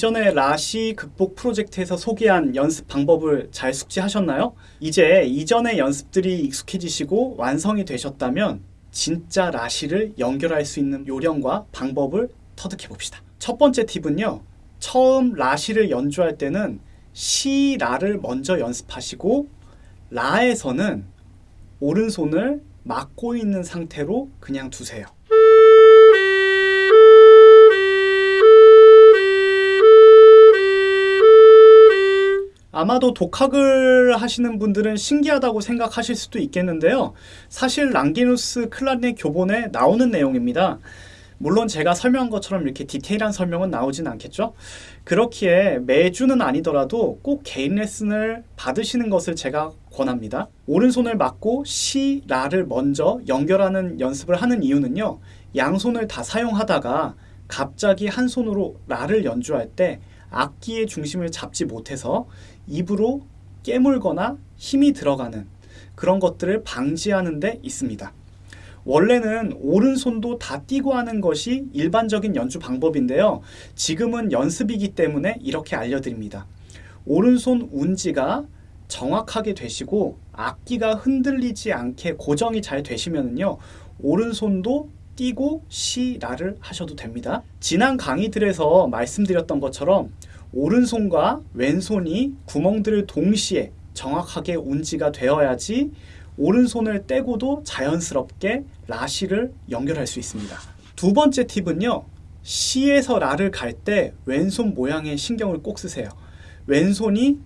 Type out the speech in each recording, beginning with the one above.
이전에 라시 극복 프로젝트에서 소개한 연습 방법을 잘 숙지하셨나요? 이제 이전의 연습들이 익숙해지시고 완성이 되셨다면 진짜 라시를 연결할 수 있는 요령과 방법을 터득해 봅시다. 첫 번째 팁은요. 처음 라시를 연주할 때는 시, 라를 먼저 연습하시고 라에서는 오른손을 막고 있는 상태로 그냥 두세요. 아마도 독학을 하시는 분들은 신기하다고 생각하실 수도 있겠는데요. 사실 랑기누스 클라리넷 교본에 나오는 내용입니다. 물론 제가 설명한 것처럼 이렇게 디테일한 설명은 나오진 않겠죠. 그렇기에 매주는 아니더라도 꼭 개인 레슨을 받으시는 것을 제가 권합니다. 오른손을 맞고 시, 라를 먼저 연결하는 연습을 하는 이유는요. 양손을 다 사용하다가 갑자기 한 손으로 라를 연주할 때 악기의 중심을 잡지 못해서 입으로 깨물거나 힘이 들어가는 그런 것들을 방지하는 데 있습니다. 원래는 오른손도 다 띄고 하는 것이 일반적인 연주 방법인데요. 지금은 연습이기 때문에 이렇게 알려드립니다. 오른손 운지가 정확하게 되시고 악기가 흔들리지 않게 고정이 잘 되시면요. 오른손도 띄고 시, 라를 하셔도 됩니다. 지난 강의들에서 말씀드렸던 것처럼 오른손과 왼손이 구멍들을 동시에 정확하게 운지가 되어야지 오른손을 떼고도 자연스럽게 라시를 연결할 수 있습니다. 두 번째 팁은요. 시에서 라를 갈 때 왼손 모양의 신경을 꼭 쓰세요. 왼손이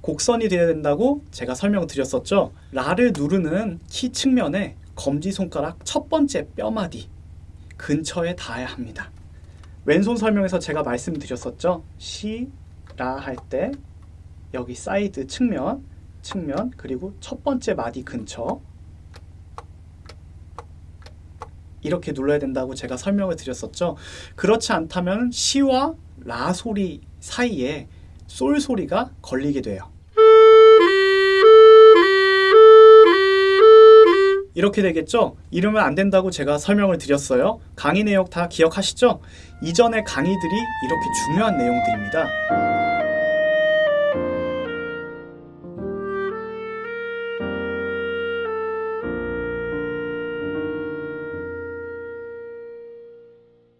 곡선이 되어야 된다고 제가 설명드렸었죠. 라를 누르는 키 측면에 검지손가락 첫 번째 뼈마디 근처에 닿아야 합니다. 왼손 설명에서 제가 말씀드렸었죠. 시, 라 할 때 여기 사이드 측면, 측면 그리고 첫 번째 마디 근처 이렇게 눌러야 된다고 제가 설명을 드렸었죠. 그렇지 않다면 시와 라 소리 사이에 솔 소리가 걸리게 돼요. 이렇게 되겠죠? 이러면 안 된다고 제가 설명을 드렸어요. 강의 내용 다 기억하시죠? 이전의 강의들이 이렇게 중요한 내용들입니다.